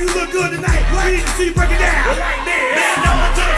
you look good tonight. We need to see you break it down. Like this. man, over to the